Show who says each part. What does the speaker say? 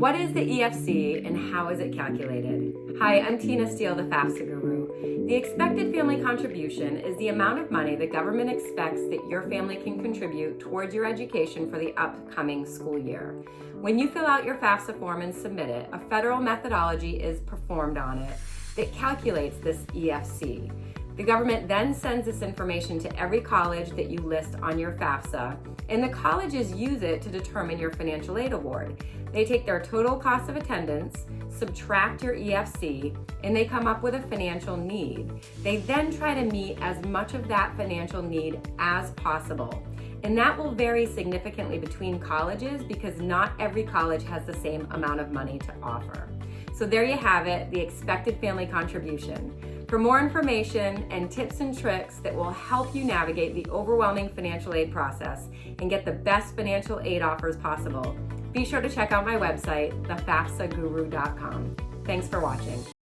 Speaker 1: What is the EFC and how is it calculated? Hi, I'm Tina Steele, the FAFSA guru. The expected family contribution is the amount of money the government expects that your family can contribute towards your education for the upcoming school year. When you fill out your FAFSA form and submit it, a federal methodology is performed on it that calculates this EFC. The government then sends this information to every college that you list on your FAFSA, and the colleges use it to determine your financial aid award. They take their total cost of attendance, subtract your EFC, and they come up with a financial need. They then try to meet as much of that financial need as possible. And that will vary significantly between colleges because not every college has the same amount of money to offer. So there you have it, the expected family contribution. For more information and tips and tricks that will help you navigate the overwhelming financial aid process and get the best financial aid offers possible, be sure to check out my website, thefafsaguru.com. Thanks for watching.